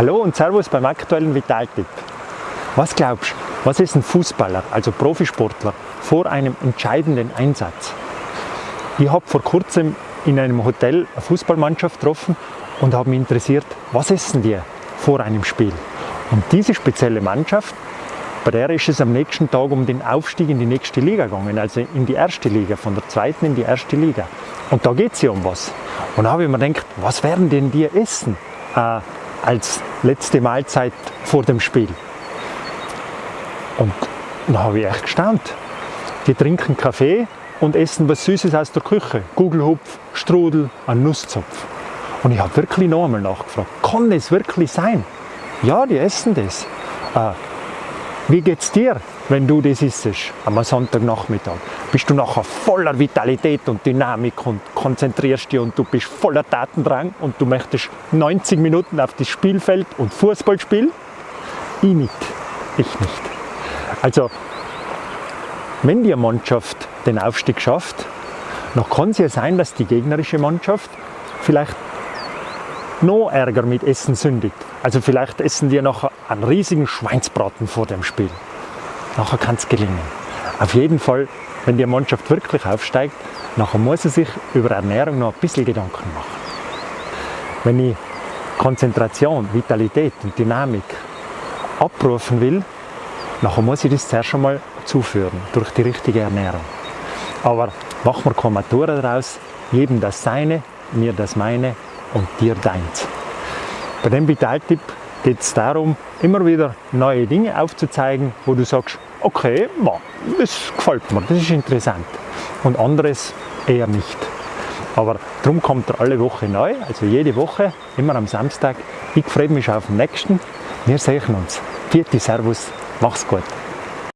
Hallo und Servus beim aktuellen Vitaltipp. Was glaubst du, was ist ein Fußballer, also Profisportler, vor einem entscheidenden Einsatz? Ich habe vor kurzem in einem Hotel eine Fußballmannschaft getroffen und habe mich interessiert, was essen die vor einem Spiel? Und diese spezielle Mannschaft, bei der ist es am nächsten Tag um den Aufstieg in die nächste Liga gegangen, also in die erste Liga, von der zweiten in die erste Liga. Und da geht es ja um was. Und da habe ich mir gedacht, was werden denn die essen äh, als letzte Mahlzeit vor dem Spiel? Und da habe ich echt gestaunt. Die trinken Kaffee und essen was Süßes aus der Küche. Gugelhupf, Strudel, ein Nusszopf. Und ich habe wirklich noch einmal nachgefragt, kann es wirklich sein? Ja, die essen das. Äh, wie geht's dir, wenn du das isst am Sonntagnachmittag? Bist du nachher voller Vitalität und Dynamik und konzentrierst dich und du bist voller Tatendrang und du möchtest 90 Minuten auf das Spielfeld und Fußball spielen? Ich nicht. Ich nicht. Also, wenn die Mannschaft den Aufstieg schafft, dann kann es ja sein, dass die gegnerische Mannschaft vielleicht noch Ärger mit Essen sündigt. Also vielleicht essen die nachher einen riesigen Schweinsbraten vor dem Spiel. Nachher kann es gelingen. Auf jeden Fall, wenn die Mannschaft wirklich aufsteigt, nachher muss sie sich über Ernährung noch ein bisschen Gedanken machen. Wenn ich Konzentration, Vitalität und Dynamik abrufen will, nachher muss ich das zuerst einmal zuführen durch die richtige Ernährung. Aber machen wir keine Matura daraus, jedem das Seine, mir das Meine und dir deins. Bei dem Vitaltipp geht es darum, immer wieder neue Dinge aufzuzeigen, wo du sagst, okay, das gefällt mir, das ist interessant. Und anderes eher nicht. Aber darum kommt er alle Woche neu, also jede Woche, immer am Samstag. Ich freue mich auf den nächsten. Wir sehen uns. Vierte Servus, mach's gut.